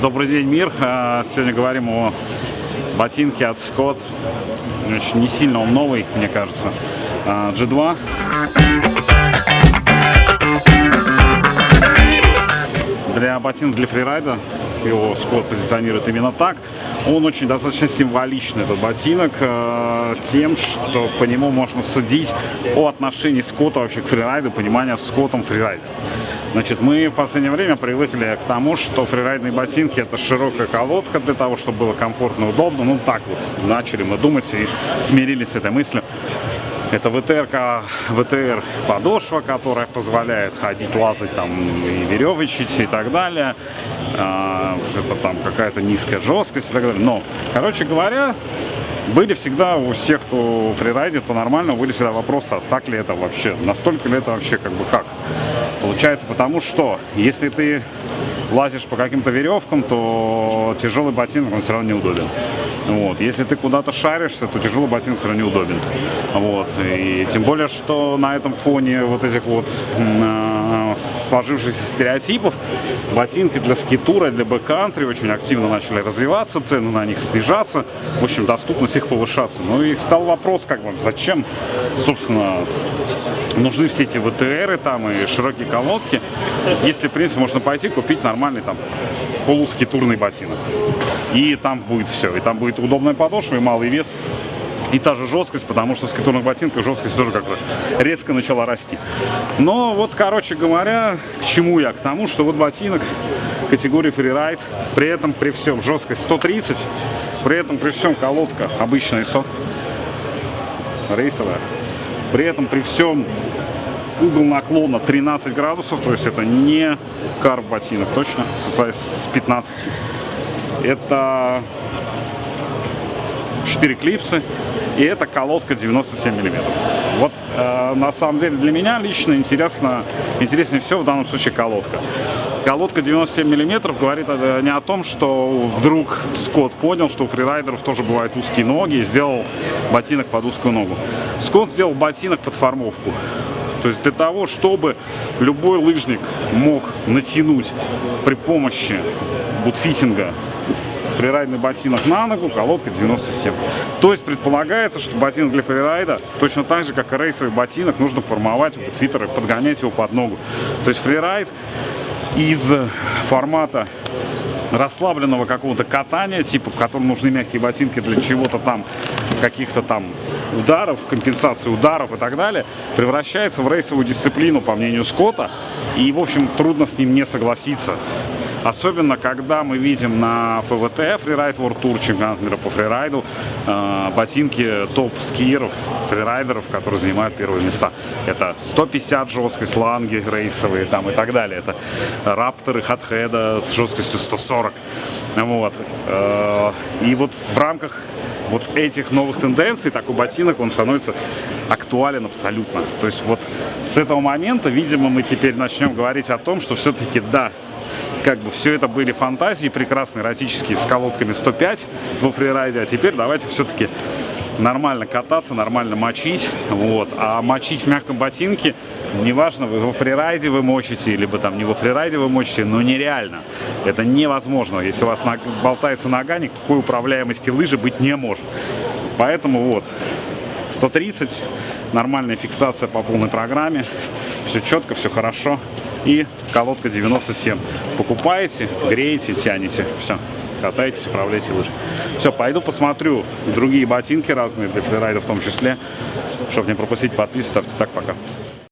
Добрый день, мир. А, Сегодня говорим о ботинке от Scott. Значит, Не сильно он новый, мне кажется. А, G2. Для ботинок для фрирайда его Скотт позиционирует именно так. Он очень достаточно символичный, этот ботинок, э, тем, что по нему можно судить о отношении Скотта вообще к фрирайду, понимания Скоттом фрирайда. Значит, мы в последнее время привыкли к тому, что фрирайдные ботинки это широкая колодка для того, чтобы было комфортно удобно. Ну так вот начали мы думать и смирились с этой мыслью. Это ВТР, ВТР подошва, которая позволяет ходить, лазать там и веревочить и так далее. А, Это там какая-то низкая жесткость и так далее. Но, короче говоря, были всегда у всех, кто фрирайдит по-нормальному, были всегда вопросы, а так ли это вообще, настолько ли это вообще как бы как. Получается потому, что если ты лазишь по каким-то веревкам, то тяжелый ботинок, он все равно неудобен. Вот. Если ты куда-то шаришься, то тяжелый ботинок все равно неудобен. Вот. И тем более, что на этом фоне вот этих вот э, сложившихся стереотипов, ботинки для скитура, для бэккантри очень активно начали развиваться, цены на них снижаться, в общем, доступность их повышаться. Ну и стал вопрос, как бы, зачем, собственно, нужны все эти ВТРы там и широкие колодки, если, в принципе, можно пойти купить нормальный там полускитурный ботинок. И там будет все. И там будет удобная подошва и малый вес. И та же жесткость, потому что в скитурных ботинках жесткость тоже как-то резко начала расти. Но вот, короче говоря, к чему я? К тому, что вот ботинок категории фрирайд, при этом при всем жесткость 130, при этом при всем колодка обычная ISO, рейсовая. При этом при всем угол наклона 13 градусов, то есть это не карв ботинок, точно, с с 15. Это 4 клипсы, и это колодка 97 миллиметров. Вот э, на самом деле для меня лично интересно, интереснее всего в данном случае колодка. Колодка 97 миллиметров говорит э, не о том, что вдруг Скотт понял, что у фрирайдеров тоже бывают узкие ноги и сделал ботинок под узкую ногу. Скотт сделал ботинок под формовку. То есть для того, чтобы любой лыжник мог натянуть при помощи бутфитинга фрирайдный ботинок на ногу, колодка 97. То есть предполагается, что ботинок для фрирайда точно так же, как и рейсовый ботинок, нужно формовать у бутфитера, подгонять его под ногу. То есть фрирайд из формата расслабленного какого-то катания, типа, в котором нужны мягкие ботинки для чего-то там, каких-то там ударов, компенсации ударов и так далее, превращается в рейсовую дисциплину, по мнению Скотта, и, в общем, трудно с ним не согласиться. Особенно, когда мы видим на ФВТ, фрирайд World Tour, чемпионат мира по фрирайду, э, ботинки топ-скиеров, фрирайдеров, которые занимают первые места. Это 150 жесткость, ланги рейсовые там и так далее. Это рапторы хатхеда с жесткостью 140. Вот. Э, И вот в рамках вот этих новых тенденций такой ботинок, он становится актуален абсолютно. То есть вот с этого момента, видимо, мы теперь начнем говорить о том, что все-таки да, как бы все это были фантазии прекрасные, эротические, с колодками 105 во фрирайде, а теперь давайте все-таки нормально кататься, нормально мочить, вот, а мочить в мягком ботинке, неважно, вы во фрирайде вы мочите, либо там не во фрирайде вы мочите, но нереально, это невозможно, если у вас болтается нога, никакой управляемости лыжи быть не может, поэтому вот, 130, нормальная фиксация по полной программе, все четко, все хорошо. И колодка 97. Покупаете, греете, тянете. Все, катаетесь, управляете лыжей. Все, пойду посмотрю другие ботинки разные для фрирайда в том числе. Чтобы не пропустить, подписывайтесь, ставьте так, пока.